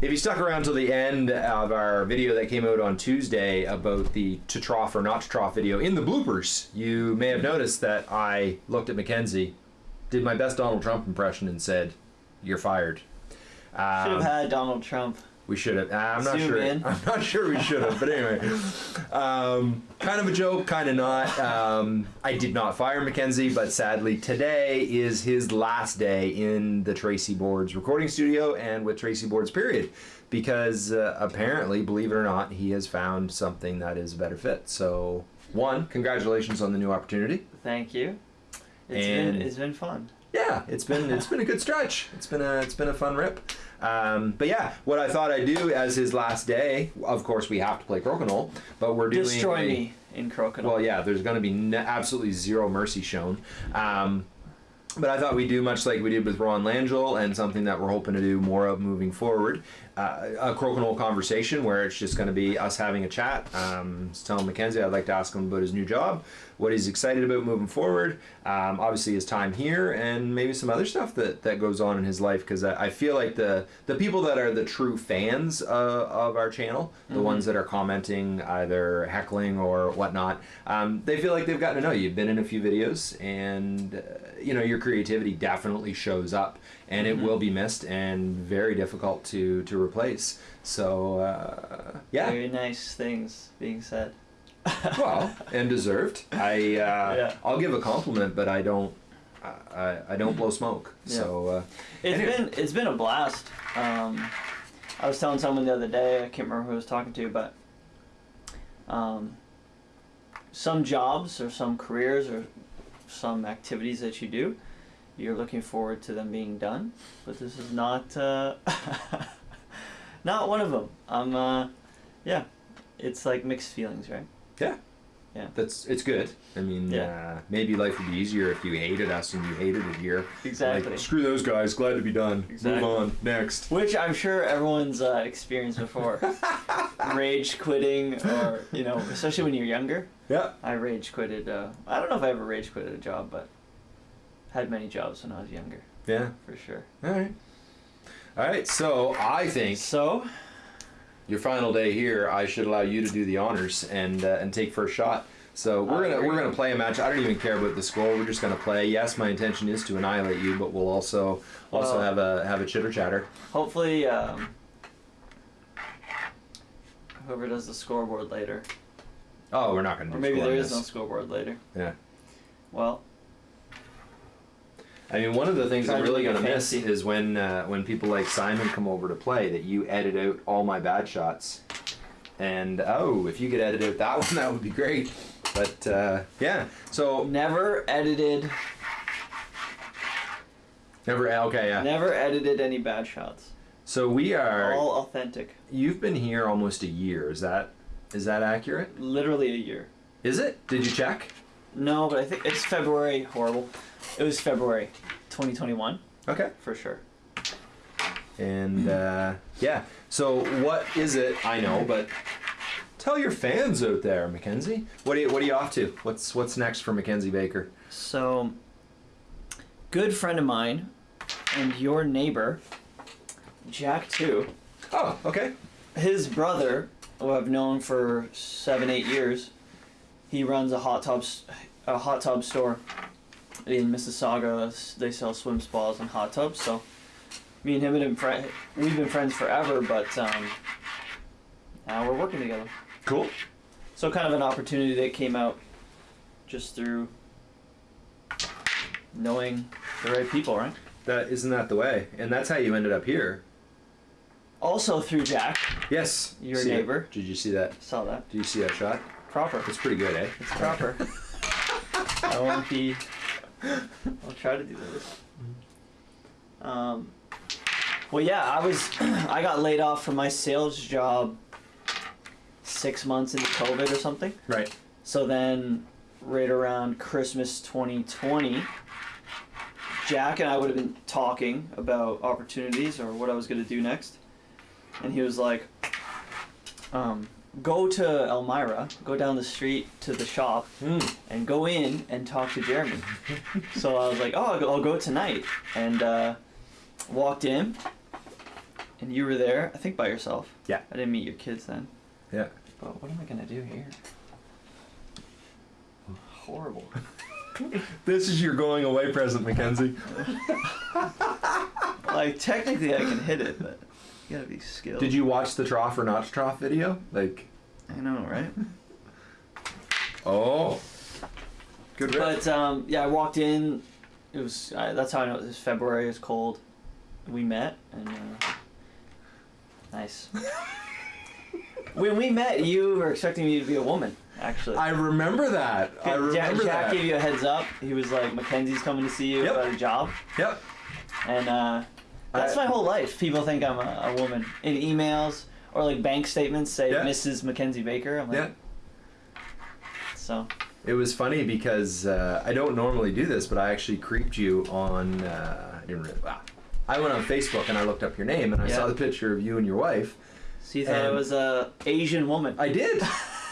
If you stuck around till the end of our video that came out on Tuesday about the to trough or not to trough video in the bloopers, you may have noticed that I looked at Mackenzie, did my best Donald Trump impression, and said, "You're fired." Should have Um, had Donald Trump. We should have. I'm not Zoom sure. in. I'm not sure we should have. But anyway, um, kind of a joke, kind of not. Um, I did not fire Mackenzie, but sadly today is his last day in the Tracey Boards recording studio and with Tracey Boards. Period, because uh, apparently, believe it or not, he has found something that is a better fit. So, one, congratulations on the new opportunity. Thank you. It's And- been it's been fun. Yeah, it's been it's been a good stretch. It's been a it's been a fun rip. Um, but yeah, what I thought I'd do as his last day, of course, we have to play Crokinole, but we're doing Destroy a- me in Crokinole. Well, yeah, there's going to be n absolutely zero mercy shown. Um, but I thought we'd do much like we did with Ron Langell and something that we're hoping to do more of moving forward. Uh, a crokinole conversation where it's just going to be us having a chat. Um, telling Mackenzie I'd like to ask him about his new job, what he's excited about moving forward, um, obviously his time here, and maybe some other stuff that, that goes on in his life. Because I, I feel like the, the people that are the true fans uh, of our channel, the ones that are commenting, either heckling or whatnot, um, they feel like they've gotten to know you. You've been in a few videos, and uh, you know your creativity definitely shows up, and it will be missed and very difficult to to replace. So uh, yeah, Very nice things being said. well, and deserved. I uh, Yeah. I'll give a compliment, but I don't. I, I, don't blow smoke. So uh, It's Anyway. been it's been a blast. Um, I was telling someone the other day. I can't remember who I was talking to, but um, some jobs or some careers or some activities that you do, you're looking forward to them being done. But this is not uh, not one of them. I'm uh, yeah. It's like mixed feelings, right? Yeah. Yeah. That's it's good. I mean, Yeah. uh, maybe life would be easier if you hated us and you hated it here. Exactly. Like, screw those guys. Glad to be done. Exactly. Move on. Next. Which I'm sure everyone's uh, experienced before. rage quitting, or you know, especially when you're younger. Yeah. I rage quitted. Uh, I don't know if I ever rage quitted a job, but had many jobs when I was younger, Yeah. for sure. All right. All right. So I think So your final day here, I should allow you to do the honors and uh, and take first shot. So we're gonna we're gonna play a match. I don't even care about the score. We're just gonna play. Yes, my intention is to annihilate you, but we'll also also Well- have a have a chitter chatter. hopefully, um, whoever does the scoreboard later, Oh, we're not gonna. or do maybe there is there on is no scoreboard later. Yeah. Well, I mean, one of the things I'm really gonna miss is when uh, when people like Simon come over to play that you edit out all my bad shots. And oh, if you could edit out that one, that would be great. But uh, yeah, so never edited, never okay, yeah. never edited any bad shots. So we are. All authentic. You've been here almost a year. Is that is that accurate? Literally a year. Is it? Did you check? No, but I think it's February. Horrible. It was February, 2021 Okay. for sure. And uh, yeah. So what is it? I know, but tell your fans out there, Mackenzie. What are you What are you off to? What's What's next for Mackenzie Baker? So, good friend of mine and your neighbor, Jack too. Oh, okay. His brother, who I've known for seven, eight years, he runs a hot tub, a hot tub store in Mississauga. They sell swim spas and hot tubs. So, me and him have been fri we've been friends forever, but um, now we're working together. Cool. So, kind of an opportunity that came out just through knowing the right people, right? That isn't that the way, and that's how you ended up here. Also through Jack. Yes. Your See it? neighbor. Did you see that? Saw that. Did you see that shot? Proper. It's pretty good, eh? It's proper. I won't be. I'll try to do this. Um, well, yeah, I was. I got laid off from my sales job six months into COVID or something. Right. So then, right around Christmas 2020, Jack and I would have been talking about opportunities or what I was going to do next. And he was like, um, go to Elmira, go down the street to the shop, Mm. and go in and talk to Jeremy. so I was like, oh, I'll go, I'll go tonight. And uh, walked in, and you were there. I think by yourself. Yeah. I didn't meet your kids then. Yeah. But what am I gonna do here? Horrible. This is your going away present, Mackenzie. like technically, I can hit it, but you gotta be skilled. Did you watch the trough or not trough video? Like, I know, right? oh, good rip. But um, yeah, I walked in. It was uh, that's how I know it was February. It was cold. We met and uh, nice. when we met, you were expecting me to be a woman. Actually, I remember that. I Jack, remember Jack that. gave you a heads up. He was like, "Mackenzie's coming to see you Yep. about a job," Yep. and uh, that's I- my whole life. People think I'm a, a woman in emails or like bank statements say Yeah. Mrs. Mackenzie Baker. I'm like, Yeah. so It was funny because uh, I don't normally do this, but I actually creeped you on. Uh, I didn't really. Wow. I went on Facebook and I looked up your name and I Yeah. saw the picture of you and your wife. so you thought I was a Asian woman. I did.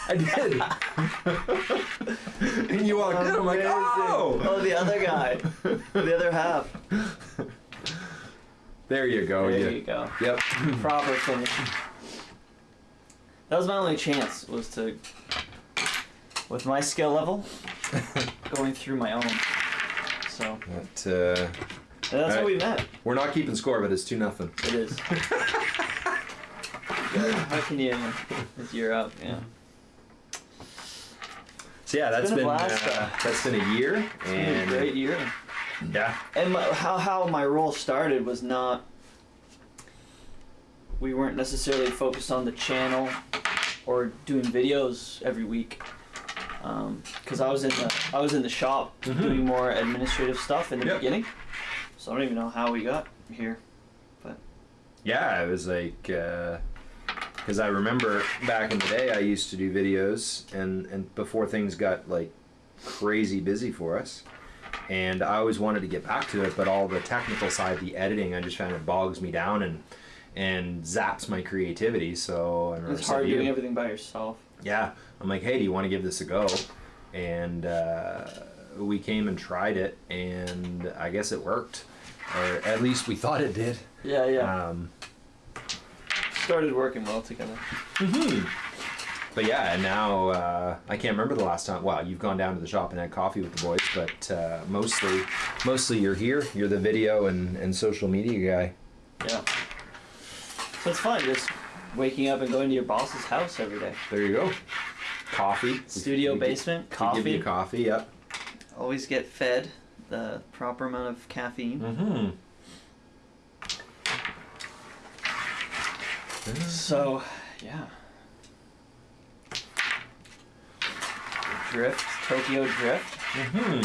I did. and you walked in. I'm like, Amazing. oh. Oh, the other guy, the other half. There you go. there yeah. you go. Yep. Proper finish. That was my only chance was to, with my skill level, going through my own. So But, uh, that's how Alright. we met. we're not keeping score, but it's two nothing. It is. how can you? You're up, yeah. So yeah, that's been a been, uh, that's been a year, It's been a and great year. Yeah, And my, how how my role started was not. We weren't necessarily focused on the channel, or doing videos every week, because I was in the I was in the shop Mhm. doing more administrative stuff in the Yep. beginning. So I don't even know how we got here. But. Yeah, it was like because I remember back in the day, I used to do videos, and and before things got like crazy busy for us. And I always wanted to get back to it, but all the technical side, the editing, I just found it bogs me down and and zaps my creativity. So It's hard to you, doing everything by yourself. yeah i'm like hey do you want to give this a go and uh, we came and tried it and i guess it worked or at least we thought it did Yeah, yeah. um, Started working well together. Mm-hmm. but yeah and now uh, i can't remember the last time well you've gone down to the shop and had coffee with the boys but uh, mostly mostly you're here you're the video and, and social media guy Yeah. So it's fun just waking up and going to your boss's house every day. there you go coffee Studio We- we- basement, we give coffee. you coffee yep Always get fed the proper amount of caffeine. mm-hmm So, yeah. Drift, Tokyo Drift. Hmm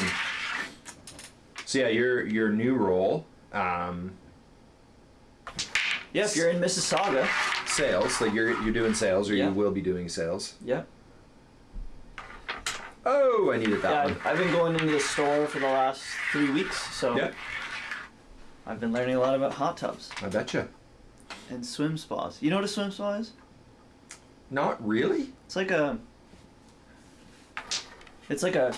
So yeah, your your new role, um, Yeah, if you're in Mississauga. sales. Like you're you're doing sales, or Yeah. you will be doing sales. Yeah. Oh, I needed that Yeah, one. I've, I've been going into the store for the last three weeks, so Yeah, I've been learning a lot about hot tubs I betcha. and swim spas. You know what a swim spa is? Not really. It's like a. It's like a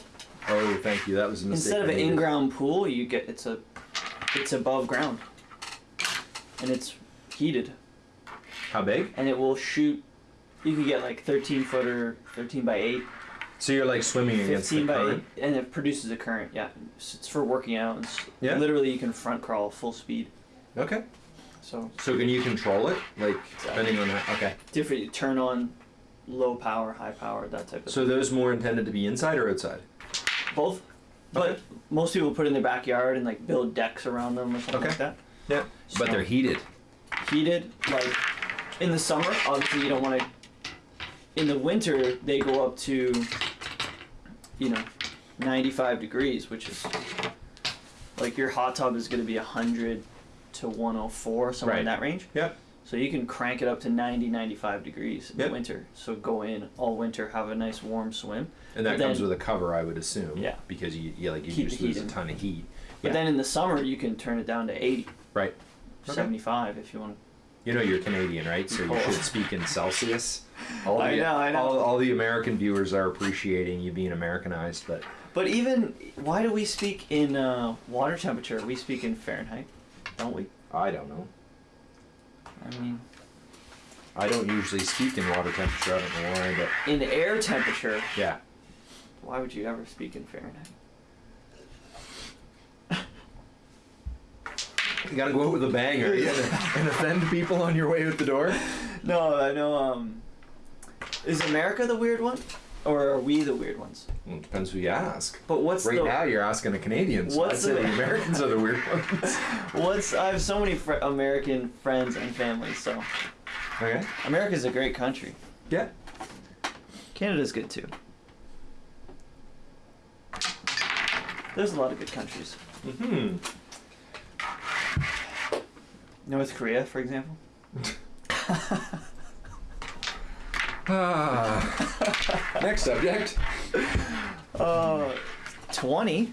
Oh, thank you. That was a mistake. instead of an in-ground pool, you get it's a, it's above ground, and it's heated, How big? and it will shoot. You can get like 13 footer, 13 by 8, So you're like swimming against the 15 by 8, and it produces a current. Yeah, it's, it's for working out. And s- Yeah. Literally, you can front crawl full speed. Okay. So So can you control it, like depending on that? Okay. different. You turn on low power, high power, that type of. So those more intended to be inside or outside? Both. But Okay. most people put it in their backyard and like build decks around them or something Okay. like that. Yeah. But they're heated. heated like in the summer obviously you don't want to in the winter they go up to you know 95 degrees which is like your hot tub is going to be 100 to 104 somewhere in that range Yep. So you can crank it up to 90 95 degrees in Yep. the winter so go in all winter have a nice warm swim And that But comes with a cover, I would assume. Yeah. Because you, yeah, like you Keep just lose a ton of heat. but Yeah. then in the summer you can turn it down to 80 Right. Okay. 75 if you want You know you're Canadian, right? So you should speak in Celsius. All I the, know, I know. All, all the American viewers are appreciating you being Americanized, but But even why do we speak in uh, water temperature? We speak in Fahrenheit, don't we? I don't know. I mean, I don't usually speak in water temperature. I don't know why, but in air temperature, yeah. why would you ever speak in Fahrenheit? You gotta go out with a banger are you? and, and offend people on your way out the door. No, I know. Um, is America the weird one, or are we the weird ones? Well, it depends who you ask. But what's right the now, you're asking the Canadians. What's say the- the Americans are the weird ones. what's? I have so many fr- American friends and families, so Okay. America's a great country. Yeah. Canada's good too. There's a lot of good countries. Hmm. North Korea, for example. Ah. Next subject. Uh, twenty.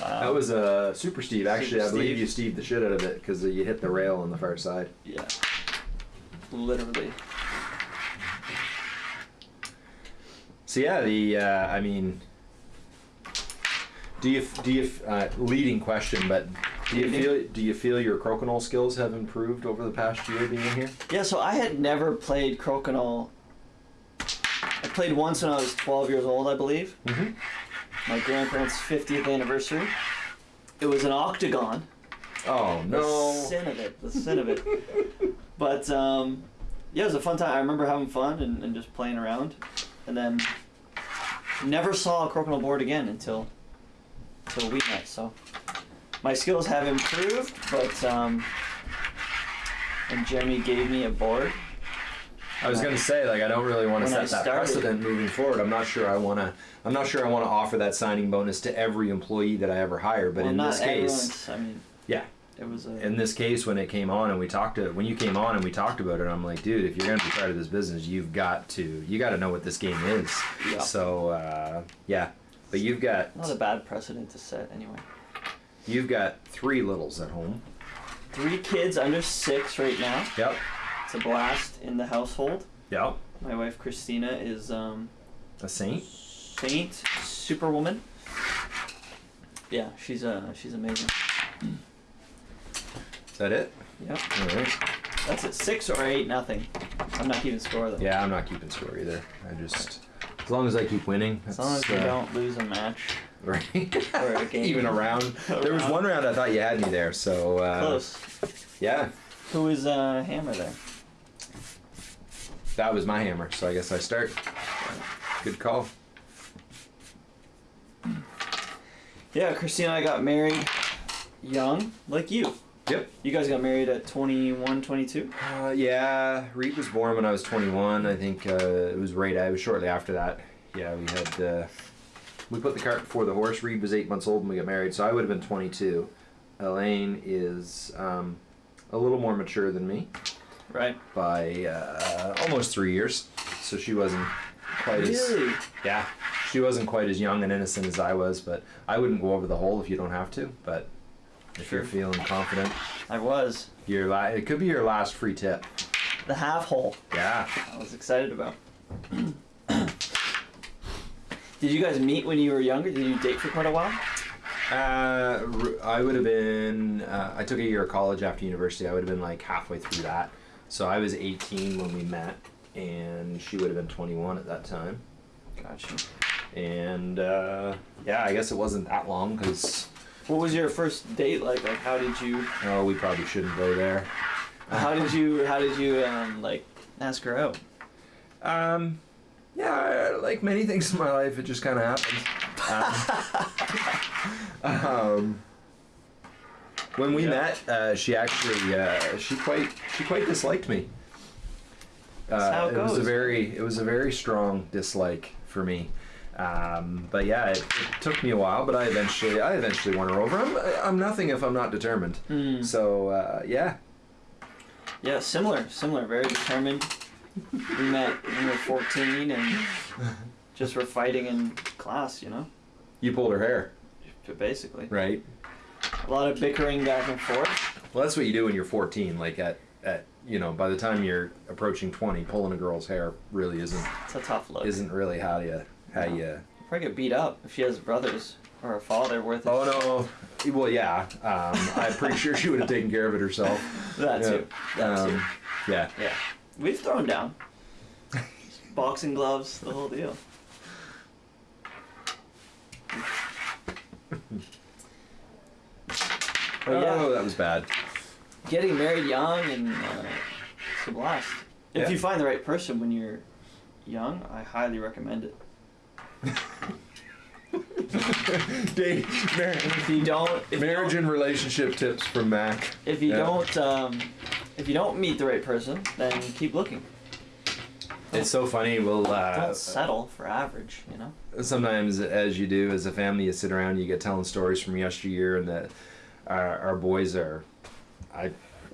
Wow. That was uh, Super Steve. Actually, Super I believe Steve. you Steve the shit out of it because you hit the rail on the far side. yeah. Literally. So yeah, the uh, I mean, do you do you uh, leading question, but do you feel do you feel your crokinole skills have improved over the past year being here? Yeah, so I had never played crokinole. I played once when I was 12 years old, I believe. Mm-hmm. My grandparents' 50th anniversary. It was an octagon. Oh The no! sin of it. The sin of it. but um, yeah, it was a fun time. I remember having fun and, and just playing around, and then never saw a crokinole board again until until we met. So my skills have improved, but um, and Jeremy gave me a board. I was gonna say like I don't really want to I set that started- precedent moving forward. I'm not sure I want to. I'm not sure I want to offer that signing bonus to every employee that I ever hire. But well, in this case, I mean, yeah, it was a. in this case when it came on and we talked to when you came on and we talked about it i'm like dude if you're going to be part of this business you've got to you got to know what this game is Yeah. so uh, yeah but you've got not a bad precedent to set anyway. You've got three littles at home Three kids under six right now. yep It's a blast in the household. yep My wife Christina is um, a saint saint, superwoman. Yeah, she's uh, she's amazing. is that it Yep, all right that's it. Six or eight, nothing. I'm not keeping score though. yeah i'm not keeping score either i just as long as i keep winning As long as we uh, don't lose a match right or a game. even around there was one round i thought you had me there so uh, Close. yeah Who is uh, hammer there? that was my hammer so i guess i start good call Yeah, Christina and I got married young, like you. Yep You guys got married at 21, 22? Uh, yeah, Reed was born when I was 21. I think uh, it was right. I was shortly after that. Yeah, we had uh, we put the cart before the horse. Reed was eight months old when we got married, so I would have been 22. Elaine is um, a little more mature than me Right. by uh, almost three years, so she wasn't quite as Really? yeah. She wasn't quite as young and innocent as I was, but I wouldn't go over the hole if you don't have to. But if you're feeling confident, I was. your la- it could be your last free tip. The half hole. Yeah. I was excited about. Did you guys meet when you were younger? Did you date for quite a while? Uh, I would have been. Uh, I took a year of college after university. I would have been like halfway through that. So I was 18 when we met, and she would have been 21 at that time. Gotcha. And uh, yeah, I guess it wasn't that long because What was your first date like? Like, how did you, oh, we probably shouldn't go there. how did you, how did you, um, like, ask her out? Um, yeah, like many things in my life, it just kind of happens. Um, um, when we Yeah. met, uh, she actually uh, she quite she quite disliked me. Uh, That's how it was a very it was a very strong dislike for me. Um, but yeah, it, it took me a while, but I eventually I eventually won her over. I'm I'm nothing if I'm not determined. Hmm. So uh, yeah, Yeah, similar, similar, very determined. We met when we were 14 and just were fighting in class, you know? you pulled her hair, Basically. right? A lot of bickering back and forth. Well, that's what you do when you're 14. Like at, at you know, by the time you're approaching 20, pulling a girl's hair really isn't It's a tough look. isn't really how you how No. you probably get beat up if she has brothers or a father worth it. Oh no. Well, yeah. Um, I'm pretty sure she would have taken care of it herself. That Yeah. too. That too. Um, yeah. Yeah. We've thrown down. Boxing gloves, the whole deal. But yeah, Oh, that was bad. getting married young and uh, it's a blast. If Yeah. you find the right person when you're young, I highly recommend it. Date, If you don't, if you marriage don't, and relationship tips from Mac. if you Yeah. don't, um, if you don't meet the right person, then keep looking. It's so funny. We'll uh, Don't settle for average. You know. sometimes, as you do as a family, you sit around, you get telling stories from yesteryear, and that our, our boys are, I,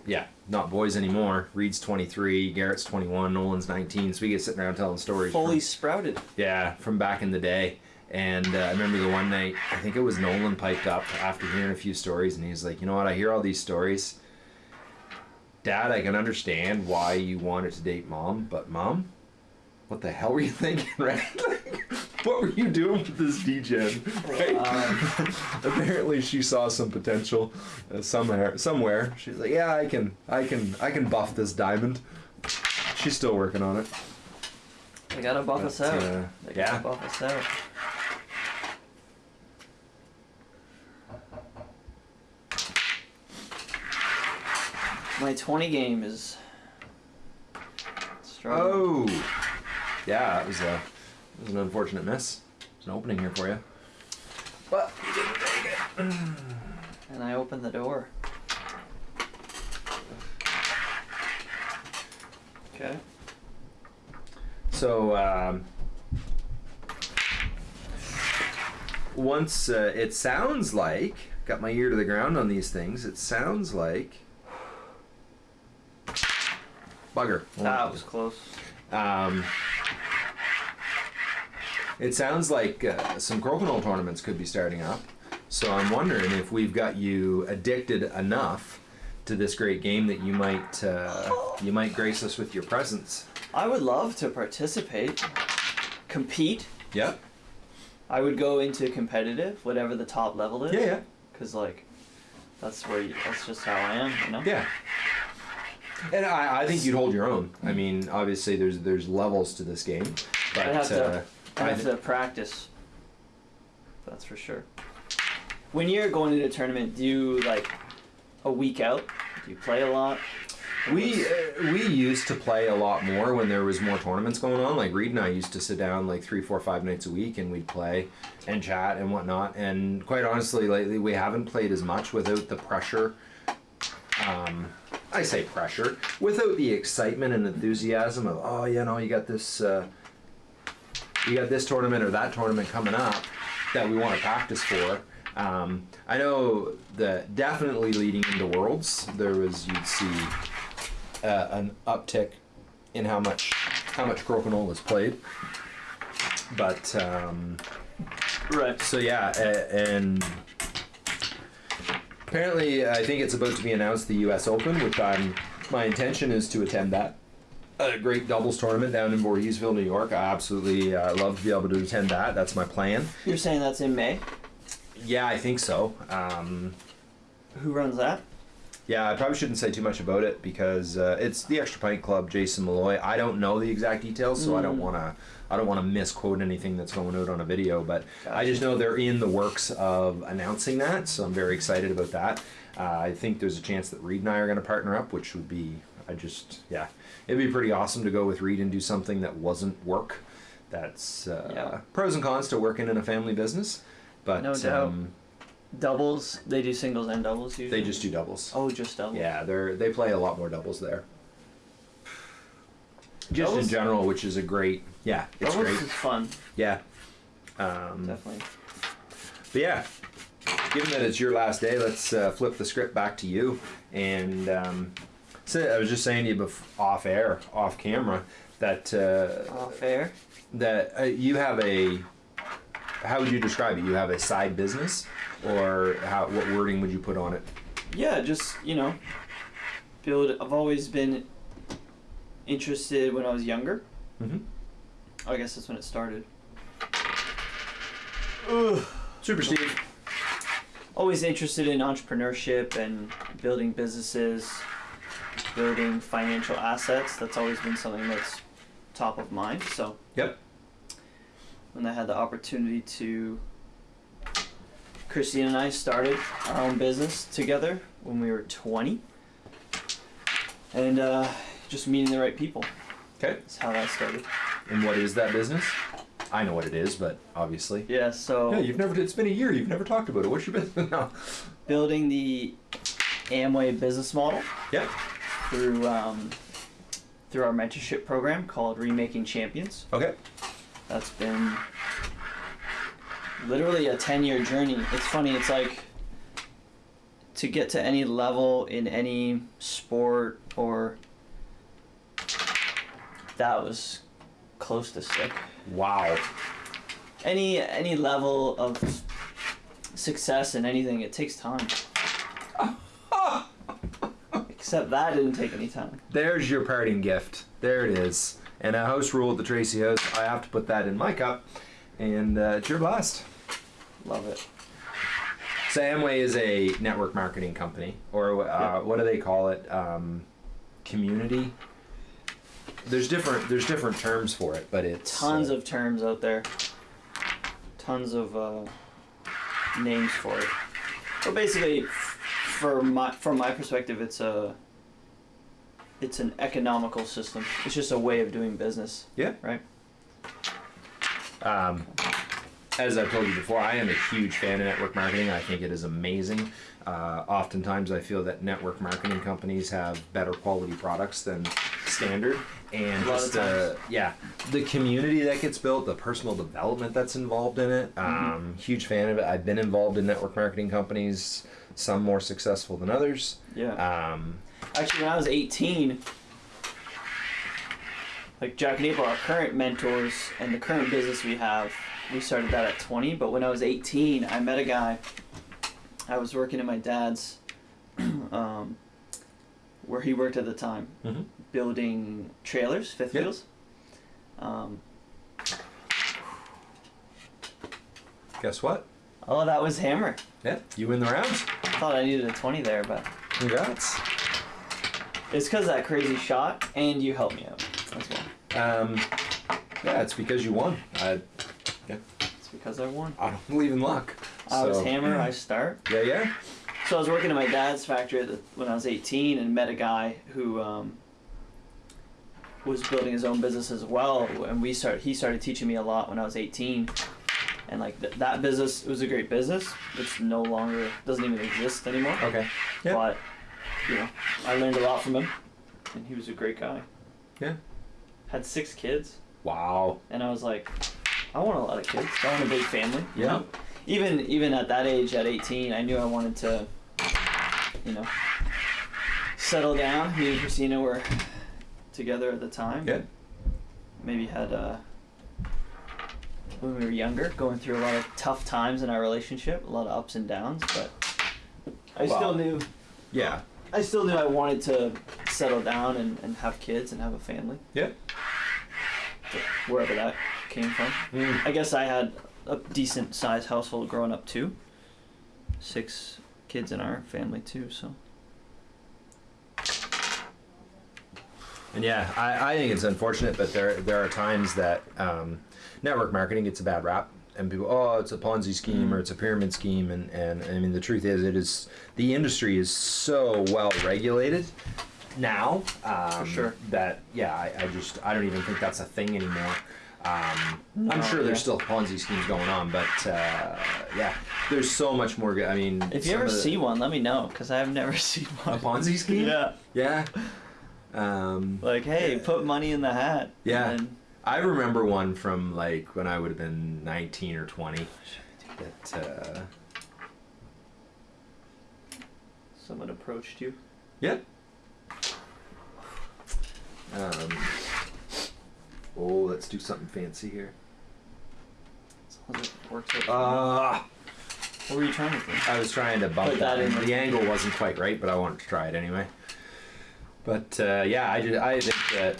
yeah, not boys anymore. Reed's 23, Garrett's 21, Nolan's 19. So we get sitting around telling stories. from- Fully sprouted. Yeah, from back in the day. And uh, I remember the one night, I think it was Nolan piped up after hearing a few stories, and he's like, You know what? I hear all these stories. Dad, I can understand why you wanted to date mom, but mom, what the hell were you thinking, right? Like, what were you doing with this DGen, right? Um, Apparently, she saw some potential uh, somewhere. Somewhere, she's like, "Yeah, I can, I can, I can buff this diamond." She's still working on it. They gotta buff But, us out. uh, they yeah. gotta buff us out. My 20 game is strong. Oh, yeah, that was a that was an unfortunate miss. There's an opening here for you, but you didn't take it. And I opened the door. Okay. So um, once uh, it sounds like got my ear to the ground on these things. It sounds like bugger. That was close. Um, it sounds like uh, some crokinole tournaments could be starting up. So I'm wondering if we've got you addicted enough to this great game that you might uh, you might grace us with your presence. I would love to participate, compete. Yeah. I would go into competitive, whatever the top level is. Yeah. Yeah. Cause like, that's where you, that's just how I am, you know. Yeah. And I, I think you'd hold your own. I mean, obviously there's there's levels to this game, but I'd to- I I have to practice. That's for sure. When you're going into a tournament, do you like a week out? Do you play a lot? We uh, we used to play a lot more when there was more tournaments going on. Like Reed and I used to sit down like three, four, five nights a week, and we'd play and chat and whatnot. And quite honestly, lately we haven't played as much without the pressure. Um, I say pressure without the excitement and enthusiasm of oh you know you got this uh, you got this tournament or that tournament coming up that we want to practice for. Um, I know that definitely leading into Worlds, there was you'd see uh, an uptick in how much how much crokinole is played. But um, Right. so yeah, and apparently I think it's about to be announced the U.S. Open, which I'm my intention is to attend that. A great doubles tournament down in Voorheesville, New York. I absolutely uh, love to be able to attend that. That's my plan. You're saying that's in May? Yeah, I think so. Um, Who runs that? Yeah, I probably shouldn't say too much about it because uh, it's the Extra Pint Club, Jason Malloy. I don't know the exact details, so I don't Mm. want to. I don't want to misquote anything that's going out on a video, but I just know they're in the works of announcing that, so I'm very excited about that. Uh, I think there's a chance that Reed and I are going to partner up, which would be, I just, yeah, it'd be pretty awesome to go with Reed and do something that wasn't work. That's uh, Yeah. pros and cons to working in a family business, but No doubt. um, Doubles. They do singles and doubles usually. they just do doubles. Oh, just doubles. Yeah, they're they play a lot more doubles there. Just in general, which is a great yeah, it's Doubles great. is fun. Yeah. Um, Definitely. but yeah, given that it's your last day, let's uh, flip the script back to you. And um, so I was just saying to you off air, off camera, that uh, Off air. that uh, you have a. How would you describe it? You have a side business, or how? What wording would you put on it? Yeah, just you know, build. I've always been interested when I was younger. Mm-hmm. I guess that's when it started. Super Steve. always interested in entrepreneurship and building businesses, building financial assets. That's always been something that's top of mind. So Yep. when I had the opportunity to, Christine and I started our own business together when we were 20, and uh, just meeting the right people. Okay. That's how that started. And what is that business? I know what it is, but obviously. Yeah. So Yeah, you've never. It's been a year. You've never talked about it. What's your business now? building the Amway business model. Yep. Through um, through our mentorship program called Remaking Champions. Okay. That's been literally a ten year journey. It's funny. It's like to get to any level in any sport or that was close to sick. Wow. Any any level of success in anything, it takes time. Except that didn't take any time. There's your parting gift. There it is. And a house rule at the Tracey House. I have to put that in my cup. And uh, it's your blast. Love it. So Amway is a network marketing company, or uh, Yeah. what do they call it? Um, community. There's different. There's different terms for it, but it's tons uh, of terms out there tons of uh, names for it but basically for my from my perspective it's a it's an economical system it's just a way of doing business Yeah. right Um, as I've told you before, I am a huge fan of network marketing. I think it is amazing. Uh, oftentimes, I feel that network marketing companies have better quality products than standard, and A lot of just uh, yeah, the community that gets built, the personal development that's involved in it. Um, Huge fan of it. I've been involved in network marketing companies, some more successful than others. yeah Um, actually when i was 18 like jack and april our current mentors and the current business we have we started that at 20 but when i was 18 i met a guy i was working in my dad's um, where he worked at the time mhm. building trailers fifth Yeah. wheels um, Guess what? Oh that was hammer Yeah, you win the round. i thought i needed a 20 there but Congrats. it's because of that crazy shot and you helped me out as well Um, yeah, it's because you won. I, yeah. it's because i won I don't believe in luck. i was hammer i start Yeah, yeah. So I was working at my dad's factory the, when I was 18 and met a guy who um, was building his own business as well. And we started, he started teaching me a lot when I was 18. And like th- that business, it was a great business. It's no longer, doesn't even exist anymore. Okay. Yeah. But, you know, I learned a lot from him. And he was a great guy. Yeah. Had six kids. Wow. And I was like, I want a lot of kids. I want a big family. you Yeah. know? Even even at that age, at 18, I knew I wanted to, you know, settle down. Me and Christina were together at the time. Yeah. Maybe had uh, when we were younger, going through a lot of tough times in our relationship, a lot of ups and downs. But I Wow. still knew Yeah. I still knew I wanted to settle down and, and have kids and have a family, Yeah. wherever that came from. Mm. I guess I had a decent sized household growing up too. Six kids in our family too, so And yeah, I, I think it's unfortunate, but there there are times that um, network marketing gets a bad rap, and people, oh, it's a Ponzi scheme or it's a pyramid scheme, and, and I mean the truth is, it is the industry is so well regulated now um, sure. that yeah, I, I just I don't even think that's a thing anymore. Um, I'm sure yeah. there's still Ponzi schemes going on, but uh, yeah, there's so much more. go- I mean, if you ever the- see one, let me know because I've never seen one. a. Ponzi scheme, Yeah, yeah. Um, like hey, put money in the hat. Yeah. And I remember one from like when I would have been 19 or 20. That uh, someone approached you. yeah. Um, oh, let's do something fancy here. Someone that works at- Uh, what were you trying to do? I was trying to bump Put that that in. in. The angle wasn't quite right, but I wanted to try it anyway. But uh, yeah, I, just, I think that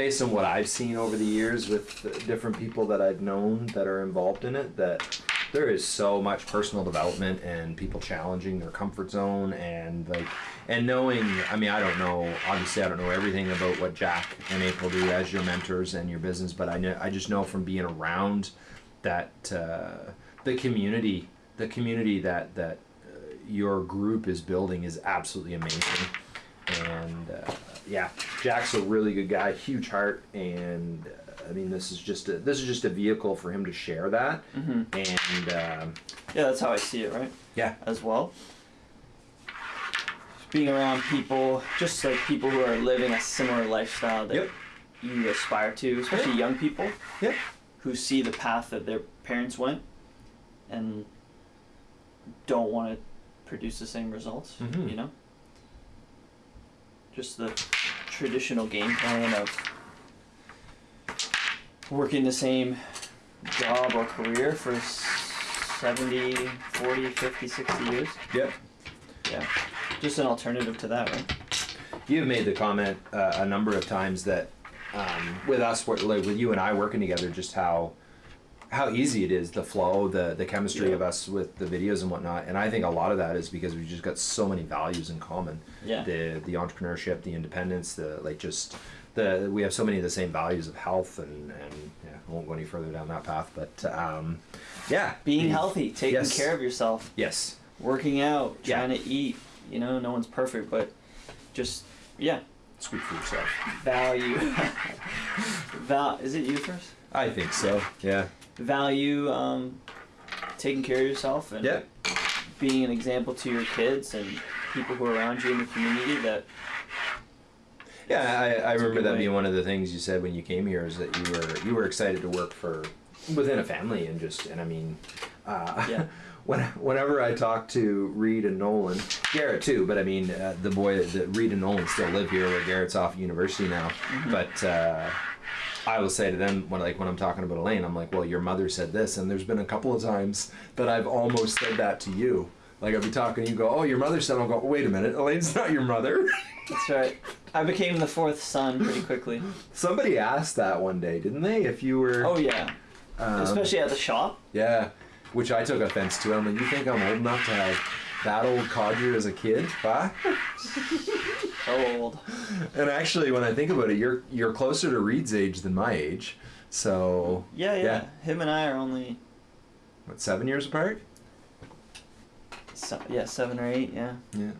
based on what I've seen over the years with different people that I've known that are involved in it, that there is so much personal development and people challenging their comfort zone and like and knowing. I mean, I don't know. Obviously, I don't know everything about what Jack and April do as your mentors and your business, but I know I just know from being around that uh, the community, the community that that uh, your group is building is absolutely amazing and uh, yeah, Jack's a really good guy, huge heart, and uh, I mean this is just a, this is just a vehicle for him to share that, hmm and um, Yeah, that's how I see it, right? yeah, As well. Being around people, just like people who are living a similar lifestyle that Yep. you aspire to, especially young people Yep. who see the path that their parents went and don't want to produce the same results, Mhm. you know? Just the traditional game plan of working the same job or career for s- 70, 40, 50, 60 years. yep. Yeah. Just an alternative to that, right? You've made the comment uh, a number of times that um, with us, like with you and I working together, just how how easy it is, the flow, the the chemistry Yeah. of us with the videos and whatnot, and I think a lot of that is because we've just got so many values in common. Yeah. the the entrepreneurship, the independence, the like just the we have so many of the same values of health and and yeah, I won't go any further down that path, but um, yeah, Being the- healthy, taking Yes. care of yourself, Yes, working out, Yeah. trying to eat. You know, no one's perfect, but just yeah, speak for yourself. value. Val, is it you first? I think so. Yeah. Value um, taking care of yourself and Yeah. being an example to your kids and people who are around you in the community that Yeah, I, I remember that way. being one of the things you said when you came here is that you were you were excited to work for within a family and just and I mean, uh, Yeah. when whenever I talk to Reed and Nolan, Garrett too, but I mean uh, the boy that Reed and Nolan still live here where Garrett's off at university now, Mm-hmm. but. Uh, I will say to them when like when I'm talking about Elaine, I'm like, well, your mother said this, and there's been a couple of times that I've almost said that to you. Like I'll be talking, you go, oh, your mother said, I'll go, wait a minute, Elaine's not your mother. that's right. I became the fourth son pretty quickly. Somebody asked that one day, didn't they? If you were, Oh yeah, um, especially at the shop. yeah, which I took offense to. I'm like, you think I'm old enough to have that old codger as a kid, huh? So old. And actually, when I think about it, you're you're closer to Reed's age than my age. So Yeah, yeah, Yeah. Him and I are only what, seven years apart? se- yeah seven or eight. Yeah. Yeah.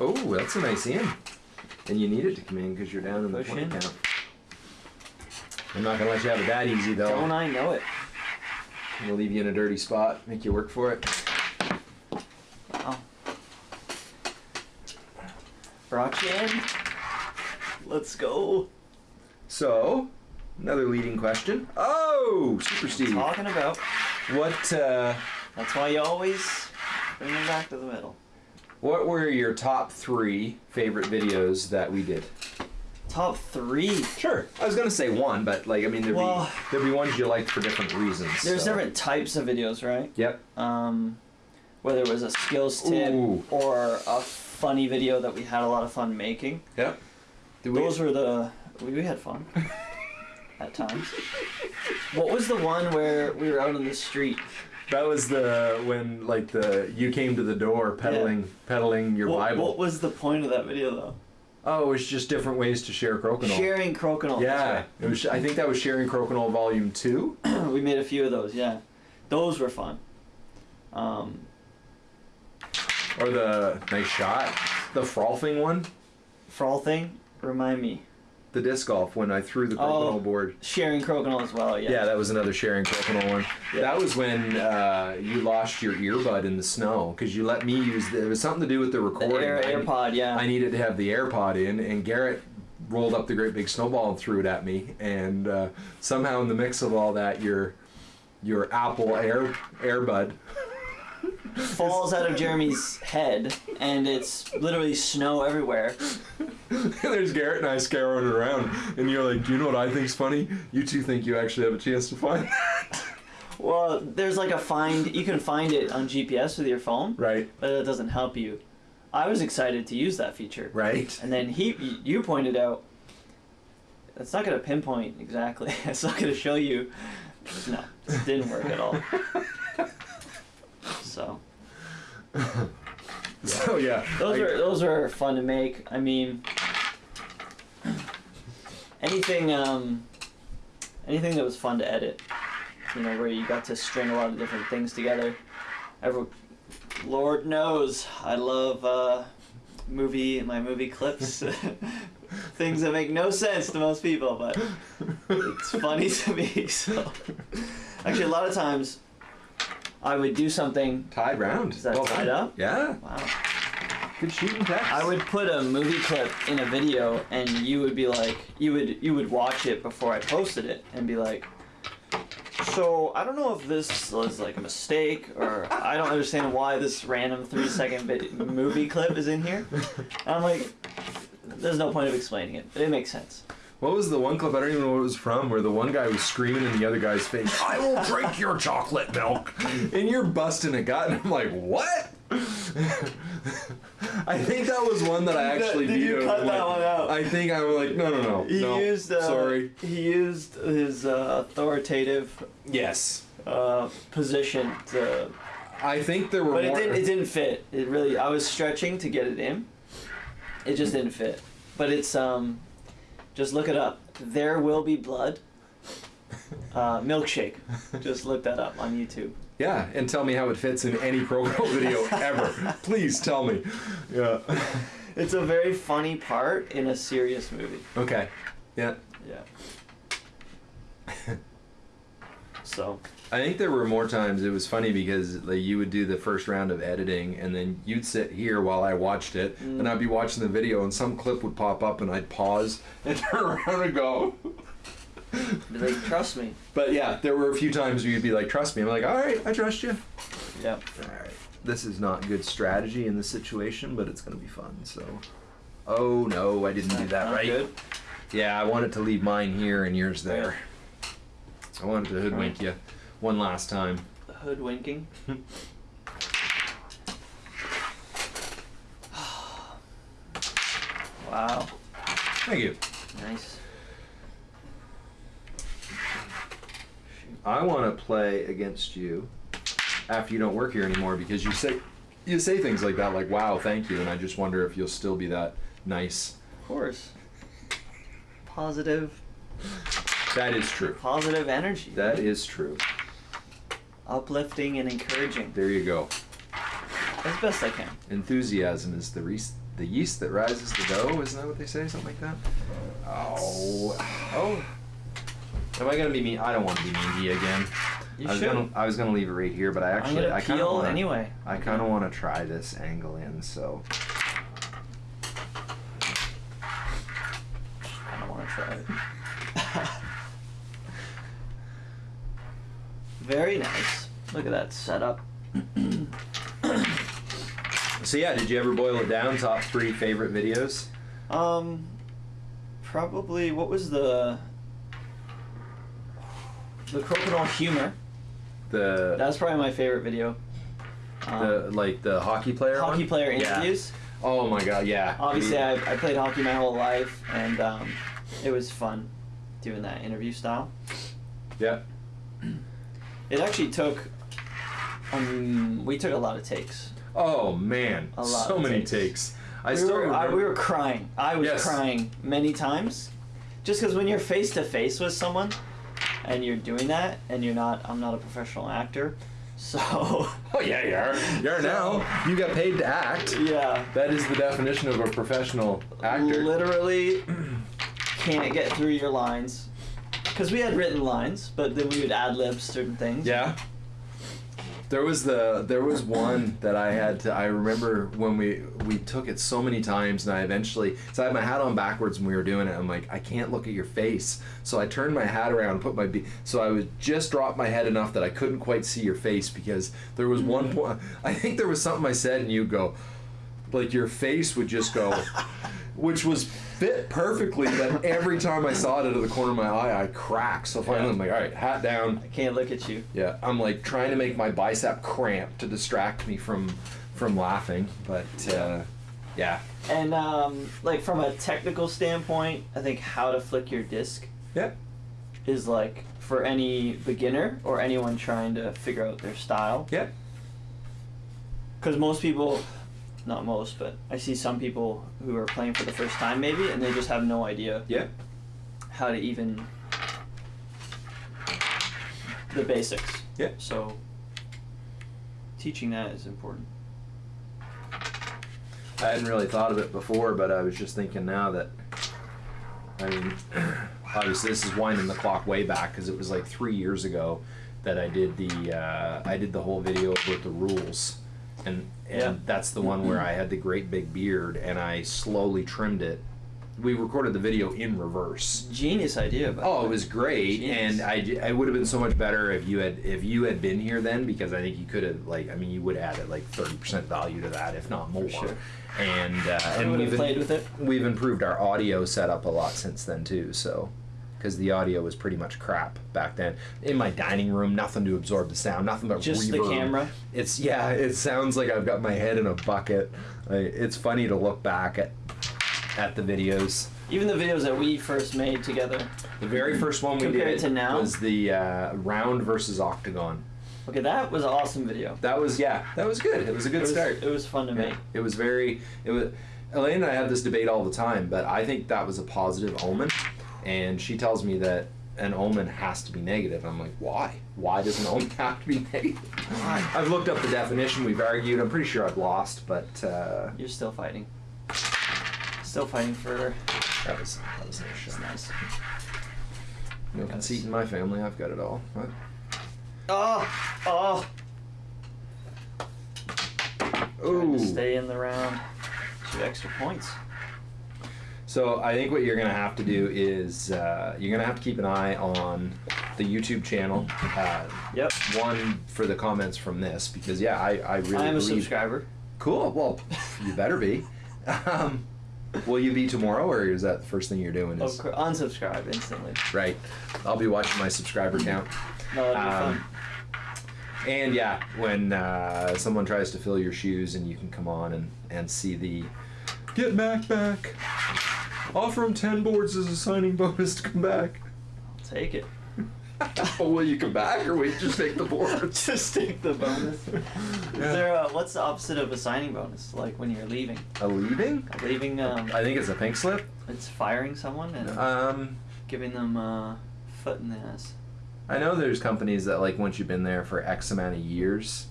Oh, that's a nice in. And you need it to come in because you're down in the Push 20 in. count. I'm not gonna let you have it that easy though. Don't I know it? We'll leave you in a dirty spot, make you work for it. Wow. Brought you in. Let's go. So, another leading question. Oh, Super Steve. Talking about. What uh, That's why you always bring them back to the middle. what were your top three favorite videos that we did? Top three. Sure. I was gonna say one, but like I mean there'd Well- be there'd be ones you liked for different reasons. There's so. different types of videos, right? Yep. Um, whether it was a skills tip Ooh. or a funny video that we had a lot of fun making. Yep. Did we- Those were the we, we had fun at times. What was the one where we were out on the street? that was the when like the you came to the door peddling peddling your what, Bible. what was the point of that video though? Oh, it was just different ways to share crokinole. Sharing crokinole. yeah, it was. I think that was sharing crokinole volume two. we made a few of those. Yeah, those were fun. Um, Or the nice shot, the frolfing one, frothing. Remind me. The disc golf when I threw the Oh. crokinole board. Sharing crokinole as well. Yeah. Yeah, that was another sharing crokinole one. Yeah. That was when uh, you lost your earbud in the snow because you let me use. The, it was something to do with the The recording. Air, I- AirPod. Yeah. I needed to have the AirPod in, and Garrett rolled up the great big snowball and threw it at me. And uh, somehow, in the mix of all that, your your Apple Air Airbud. falls out of Jeremy's head, and it's literally snow everywhere. There's Garrett and I scouring it around, and you're like, "Do you know what I think's funny? You two think you actually have a chance to find that, Well, there's like a find. You can find it on GPS with your phone, right?" but it doesn't help you I was excited to use that feature. Right. And then he, you pointed out, it's not going to pinpoint exactly. It's not going to show you. No, it didn't work at all. So So yeah. those I- are those are fun to make. I mean, anything um, anything that was fun to edit. You know, where you got to string a lot of different things together. Every, Lord knows, I love uh, movie my movie clips. things that make no sense to most people, but it's funny to me. So, actually, a lot of times, I would do something. tied round. Is that Well tied done. up? Yeah. Wow. Good shooting text. I would put a movie clip in a video, and you would be like, you would you would watch it before I posted it, and be like, so I don't know if this was like a mistake, or I don't understand why this random three second movie clip is in here. And I'm like, there's no point of explaining it, but it makes sense. What was the one clip? I don't even know what it was from. Where the one guy was screaming in the other guy's face, "I will drink your chocolate milk," and you're busting a gut, and I'm like, "What?" I think that was one that I actually Did you cut I'm that one out? I think I was like, "No, no, no, He no." used uh, sorry. He used his uh, authoritative Yes, uh, position to I think there were But it didn't. It didn't fit. It really. I was stretching to get it in. It just didn't fit. But it's um, just look it up. There will be blood. Uh, milkshake. Just look that up on YouTube. Yeah, and tell me how it fits in any Pro Girl video ever. Please tell me. Yeah. It's a very funny part in a serious movie. Okay. Yeah. Yeah. so I think there were more times it was funny because like you would do the first round of editing and then you'd sit here while I watched it Mm. and I'd be watching the video and some clip would pop up and I'd pause and turn around and go. Be like, trust me. But yeah, there were a few times where you'd be like, "Trust me." I'm like, "All right, I trust you." Yep. All right. This is not good strategy in this situation, but it's gonna be fun. So. Oh no, I didn't do that right. Good. Yeah, I wanted to leave mine here and yours there. I wanted to hoodwink you one last time. Hoodwinking. wow. Thank you. Nice. I want to play against you after you don't work here anymore because you say you say things like that, like "Wow, thank you," and I just wonder if you'll still be that nice. Of course. Positive, That is true. positive energy. That is true. uplifting and encouraging There you go. as best I can. Enthusiasm is the re- the yeast that rises the dough. Isn't that what they say? Something like that. Oh, Oh, am I gonna be mean? I don't want to be mean to you again. you I was should. gonna I was gonna leave it right here, but I actually I kind of anyway. I kind of want to try this angle in. So I don't want to try it. Very nice. Look at that setup. so yeah. Did you ever boil it down? Top three favorite videos? Um, probably what was the the crocodile humor? The That's probably my favorite video. Um, the like the hockey player hockey one? player Yeah. Oh my god, yeah. Obviously, I I, I played hockey my whole life, and um, it was fun doing that interview style. yeah. It actually took. Um, we took a lot of takes. Oh man, A lot so many takes. takes. I we still were, I, we were crying. I was Yes. crying many times, just because when you're face to face with someone, and you're doing that, and you're not. I'm not a professional actor, so Oh yeah, you are. You are now. You got paid to act. yeah. That is the definition of a professional actor. Literally can't get through your lines. Because we had written lines, but then we would ad lib certain things. Yeah. There was the there was one that I had to I remember when we we took it so many times and I eventually so I had my hat on backwards when we were doing it. I'm like I can't look at your face. So I turned my hat around and put my be- so I would just drop my head enough that I couldn't quite see your face because there was one mm-hmm. point I think there was something I said and you go like your face would just go which was fit perfectly but every time I saw it out of the corner of my eye I cracked so finally I'm like all right hat down I can't look at you. yeah, I'm like trying to make my bicep cramp to distract me from from laughing, but uh, Yeah. And um, like from a technical standpoint, I think how to flick your disc Yeah. is like for any beginner or anyone trying to figure out their style. Yeah. Because most people, not most, but I see some people who are playing for the first time maybe, and they just have no idea Yeah. how to even the basics. Yeah. So teaching that is important. I hadn't really thought of it before, but I was just thinking now that, I mean, obviously this is winding the clock way back because it was like three years ago that I did the uh, I did the whole video with the rules, and and Yeah. that's the one where I had the great big beard and I slowly trimmed it. We recorded the video in reverse. Genius idea. Oh, it was great, Genius. and I, I would have been so much better if you had if you had been here then because I think you could have like I mean you would have added like thirty percent value to that if not more. sure. And uh, and we've played with it. we've improved our audio setup a lot since then too. So because the audio was pretty much crap back then in my dining room, nothing to absorb the sound, nothing but Just the camera. It's yeah, it sounds like I've got my head in a bucket. Like, it's funny to look back at at the videos. Even the videos that we first made together. The very first one we Compared did to now? was the uh, round versus octagon. Okay, that was an awesome video. That was yeah, that was good. It was a good it was, start. It was fun to make. It was very. It was. Elaine and I have this debate all the time, but I think that was a positive omen, and she tells me that an omen has to be negative. I'm like, why? Why does an omen have to be negative? I've looked up the definition. We've argued. I'm pretty sure I've lost, but uh, You're still fighting. Still fighting for. that was that was nice. Nice. No conceit in my family. I've got it all. What? Oh, oh. Trying Ooh. to stay in the round. Two extra points. So I think what you're gonna have to do is uh, you're gonna have to keep an eye on the YouTube channel. Uh, Yep. one for the comments from this because yeah, I, I really I am a believe. subscriber. Cool. Well, you better be. Um, will you be tomorrow, or is that the first thing you're doing? Of Is, course, unsubscribe instantly. right. I'll be watching my subscriber count. No, that'd be Um, fun. And yeah, when uh, someone tries to fill your shoes, and you can come on and, and see the get Mac back. Offer him ten boards as a signing bonus to come back. I'll take it. oh, will you come back, or will you just take the boards? Just take the bonus. Is there a, what's the opposite of a signing bonus? Like when you're leaving? A leaving? A Leaving, um, I think it's a pink slip. it's firing someone and Um, giving them a foot in the ass. I know there's companies that like once you've been there for X amount of years,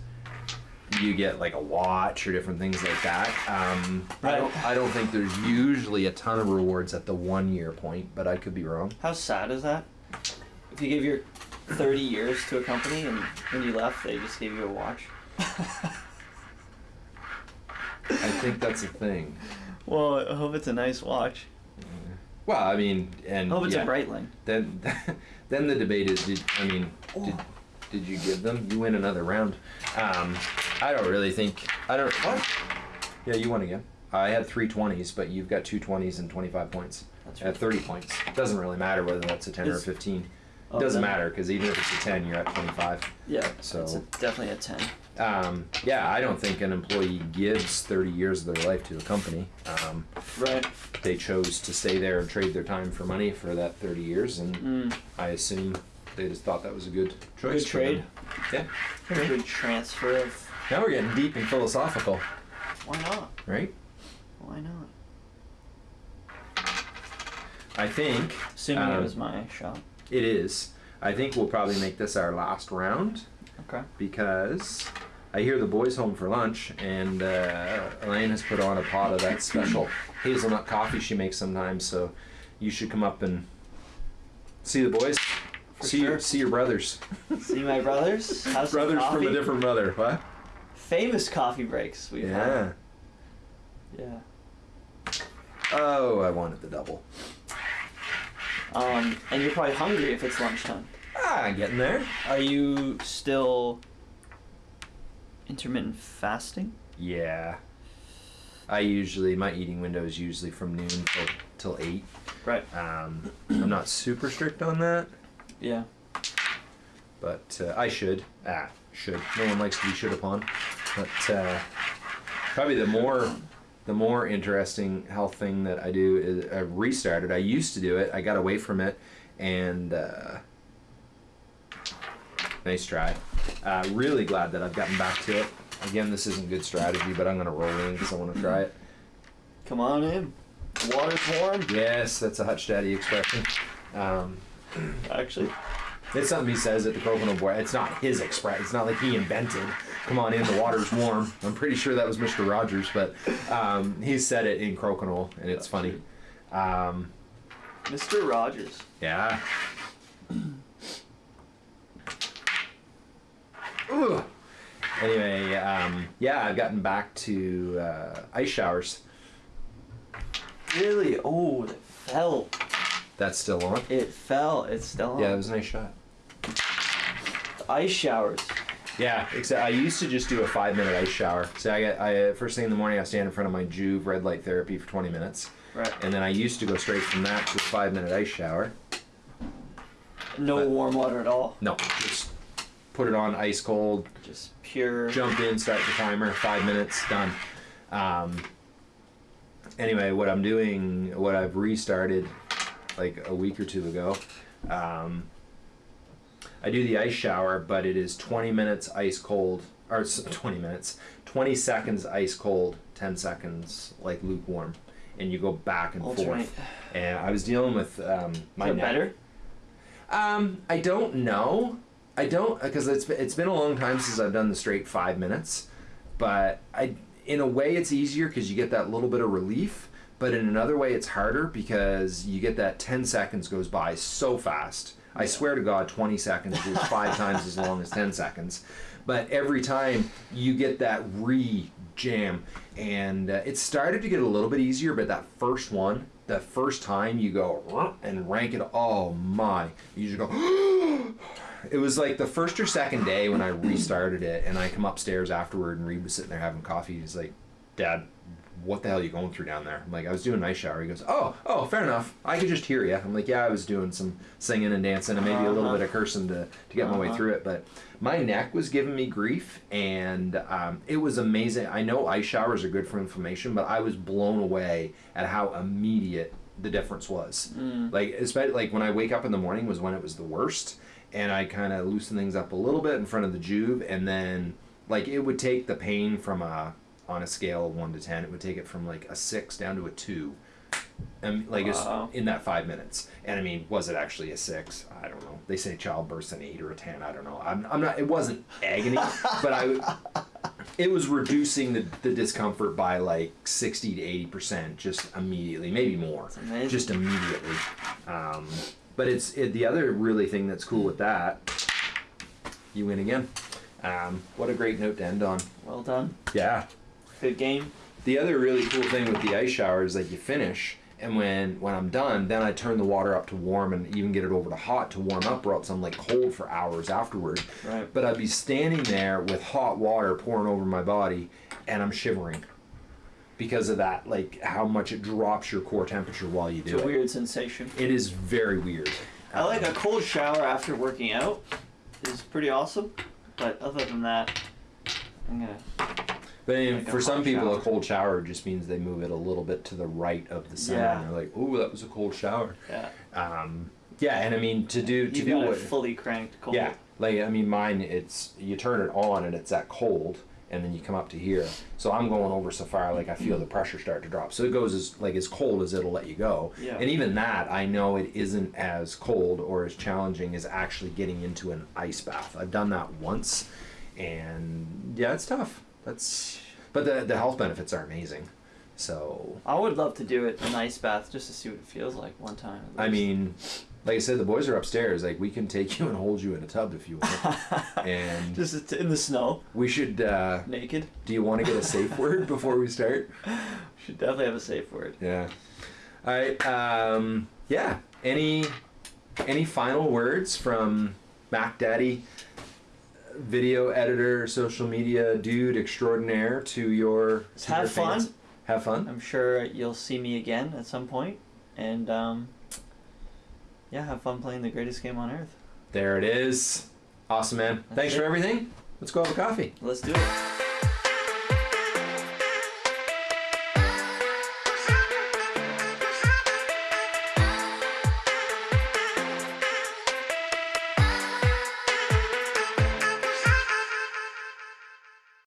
you get like a watch or different things like that. Um, I don't. I don't think there's usually a ton of rewards at the one year point, but I could be wrong. How sad is that? If you give your 30 years to a company and when you left, they just gave you a watch. I think that's a thing. well, I hope it's a nice watch. Well, I mean, and I hope it's yeah, a Breitling. Then, then the debate is, did I mean, did, Oh. did you give them? You win another round. Um, I don't really think. I don't. What? Yeah, you won again. I had three twenties, but you've got two twenties and twenty five points. That's At thirty points, It doesn't really matter whether that's a ten or a Is- fifteen. Oh, doesn't then- matter because even if it's a ten, you're at twenty five. Yeah, So- it's a, definitely a 10. Um, yeah, I don't think an employee gives thirty years of their life to a company. Um, Right. they chose to stay there and trade their time for money for that thirty years, and Mm. I assume they just thought that was a good choice. Good for them. trade. Yeah. Good transfer of. Now we're getting deep and philosophical, Why not? right? Why not? I think Assuming Um, it was my shot. it is. I think we'll probably make this our last round Okay. because I hear the boys home for lunch, and uh, Elaine has put on a pot of that special hazelnut coffee she makes sometimes. So you should come up and see the boys. For see sure. your see your brothers. See my brothers? Brothers from a different mother. What? Famous coffee breaks we've Yeah. had. Yeah. Oh, I wanted the double. Um, and you're probably hungry if it's lunchtime. Ah, getting there. Are you still intermittent fasting? Yeah. I usually my eating window is usually from noon till till eight. Right. Um, I'm not super strict on that, Yeah. but uh, I should. Ah, should. No one likes to be should upon. But uh, probably the more the more interesting health thing that I do is I restarted. I used to do it. I got away from it, and uh, nice try. Uh, really glad that I've gotten back to it. Again, this isn't good strategy, but I'm gonna roll in because I want to try it. Come on in. Water's warm. Yes, that's a Hutch Daddy expression. Um, Actually, it's something he says at the Coconut Boy. It's not his express. It's not like he invented. Come on in, the water's warm. I'm pretty sure that was Mr. Rogers, but um, he said it in Crokinole, and it's funny. Um, Mr. Rogers. yeah. Ugh. Anyway, um, yeah, I've gotten back to uh, ice showers. Really? Oh, it fell. That's still on. It fell. It's still on. Yeah, it was a nice shot. Ice showers. Yeah, except I used to just do a five minute ice shower. So I get I first thing in the morning I stand in front of my Joovv red light therapy for twenty minutes, Right. and then I used to go straight from that to a five minute ice shower. No But- warm water at all. No, just put it on ice cold, Just pure. jump in, start the timer, five minutes, done. Um, anyway, what I'm doing, what I've restarted like a week or two ago, um, I do the ice shower, but it is 20 minutes ice cold, or 20 minutes, 20 seconds ice cold, 10 seconds like lukewarm, and you go back and Alternate. forth. And I was dealing with um, my neck. better? Um, I don't know. I don't because it's been, it's been a long time since I've done the straight five minutes, but I in a way it's easier because you get that little bit of relief, but in another way it's harder because you get that ten seconds goes by so fast. I swear to God, twenty seconds is five times as long as ten seconds, but every time you get that re jam, and uh, it started to get a little bit easier, but that first one. The first time you go and rank it, oh my! You just go. it was like the first or second day when I restarted it, and I come upstairs afterward, and Reed was sitting there having coffee. He's like, "Dad, what the hell are you going through down there?" I'm like, "I was doing a night shower." He goes, "Oh, oh, fair enough. I could just hear you." I'm like, "Yeah, I was doing some singing and dancing, and maybe a little Uh-huh. bit of cursing to to get my way Uh-huh. through it." But my neck was giving me grief, and um, it was amazing. I know ice showers are good for inflammation, but I was blown away at how immediate the difference was. Mm. Like, especially like when I wake up in the morning was when it was the worst, and I kind of loosen things up a little bit in front of the Joovv, and then like it would take the pain from a on a scale of one to ten, it would take it from like a six down to a two, and like it's Wow. in that five minutes. And I mean, was it actually a six? I don't know. They say childbirth's an eight or a ten. I don't know. I'm, I'm not. It wasn't agony, but I. It was reducing the, the discomfort by like sixty to eighty percent, just immediately, maybe more just immediately. Um, but it's it, the other really thing that's cool with that. You win again. Um, what a great note to end on. well done. Yeah. Good game. The other really cool thing with the ice shower is that you finish, and when when I'm done, then I turn the water up to warm and even get it over to hot to warm up, or else I'm like cold for hours afterward. Right. But I'd be standing there with hot water pouring over my body, and I'm shivering because of that, like how much it drops your core temperature while you do it. It's a it. weird sensation. It is very weird. I like a cold shower after working out. is pretty awesome. But other than that, I'm gonna. But Like for some people, shower. a cold shower just means they move it a little bit to the right of the center, Yeah. and they're like, "Ooh, that was a cold shower." Yeah. Um, yeah, and I mean to do to You do what? fully cranked cold. Yeah, like I mean, mine it's you turn it on and it's that cold, and then you come up to here. So I'm going over so far, like I feel the pressure start to drop. So it goes as like as cold as it'll let you go. Yeah. And even that, I know it isn't as cold or as challenging as actually getting into an ice bath. I've done that once, and yeah, it's tough. That's but the the health benefits are amazing. So I would love to do it an ice bath just to see what it feels like one time. I mean, like I said, the boys are upstairs. Like we can take you and hold you in a tub if you want. and just in the snow, we should. Uh, naked. do you want to get a safe word before we start? Should definitely have a safe word. Yeah. All right. Um, yeah. Any any final words from Mac Daddy, video editor, social media dude extraordinaire to your to Have your fans? fun. Have fun. I'm sure you'll see me again at some point, and um, yeah, have fun playing the greatest game on earth. There it is. Awesome, man. That's Thanks it. for everything. Let's go have a coffee. Let's do it.